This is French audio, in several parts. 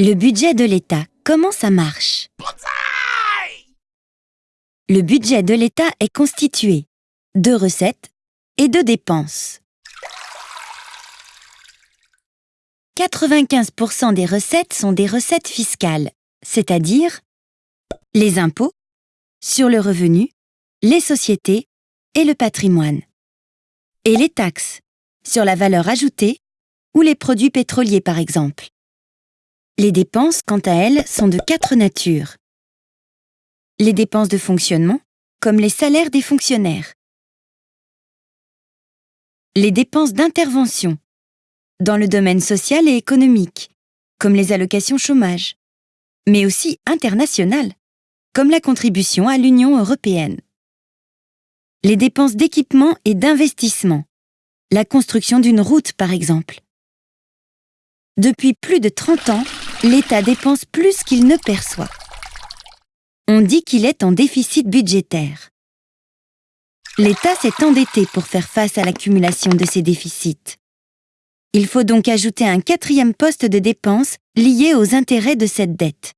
Le budget de l'État, comment ça marche? Le budget de l'État est constitué de recettes et de dépenses. 95% des recettes sont des recettes fiscales, c'est-à-dire les impôts sur le revenu, les sociétés et le patrimoine. Et les taxes sur la valeur ajoutée ou les produits pétroliers par exemple. Les dépenses, quant à elles, sont de quatre natures. Les dépenses de fonctionnement, comme les salaires des fonctionnaires. Les dépenses d'intervention, dans le domaine social et économique, comme les allocations chômage, mais aussi internationales, comme la contribution à l'Union européenne. Les dépenses d'équipement et d'investissement, la construction d'une route par exemple. Depuis plus de 30 ans, l'État dépense plus qu'il ne perçoit. On dit qu'il est en déficit budgétaire. L'État s'est endetté pour faire face à l'accumulation de ces déficits. Il faut donc ajouter un quatrième poste de dépenses lié aux intérêts de cette dette.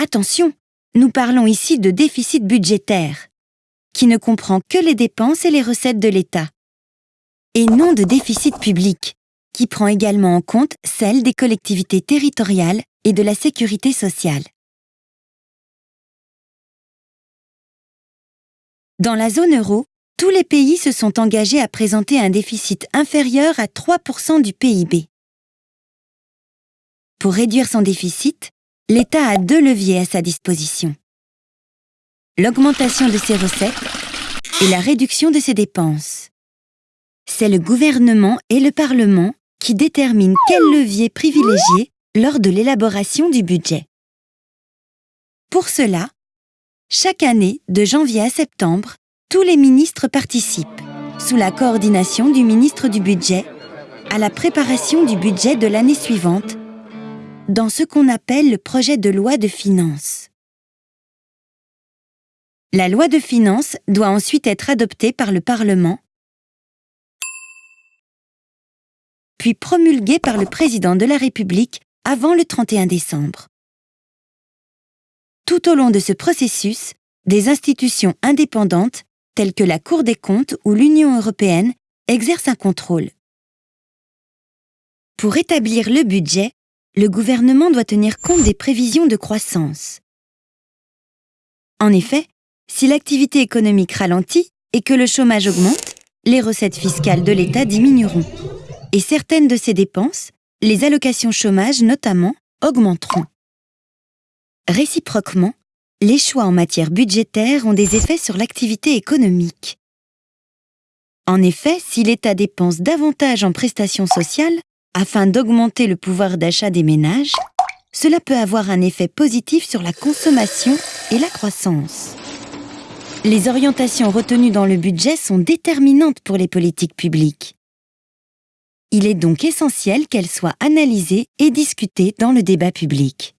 Attention, nous parlons ici de déficit budgétaire, qui ne comprend que les dépenses et les recettes de l'État, et non de déficit public, qui prend également en compte celle des collectivités territoriales et de la sécurité sociale. Dans la zone euro, tous les pays se sont engagés à présenter un déficit inférieur à 3% du PIB. Pour réduire son déficit, l'État a deux leviers à sa disposition. L'augmentation de ses recettes et la réduction de ses dépenses. C'est le gouvernement et le Parlement qui détermine quel levier privilégier lors de l'élaboration du budget. Pour cela, chaque année, de janvier à septembre, tous les ministres participent, sous la coordination du ministre du Budget, à la préparation du budget de l'année suivante, dans ce qu'on appelle le projet de loi de finances. La loi de finances doit ensuite être adoptée par le Parlement puis promulguée par le président de la République avant le 31 décembre. Tout au long de ce processus, des institutions indépendantes, telles que la Cour des comptes ou l'Union européenne, exercent un contrôle. Pour établir le budget, le gouvernement doit tenir compte des prévisions de croissance. En effet, si l'activité économique ralentit et que le chômage augmente, les recettes fiscales de l'État diminueront et certaines de ces dépenses, les allocations chômage notamment, augmenteront. Réciproquement, les choix en matière budgétaire ont des effets sur l'activité économique. En effet, si l'État dépense davantage en prestations sociales afin d'augmenter le pouvoir d'achat des ménages, cela peut avoir un effet positif sur la consommation et la croissance. Les orientations retenues dans le budget sont déterminantes pour les politiques publiques. Il est donc essentiel qu'elle soit analysée et discutée dans le débat public.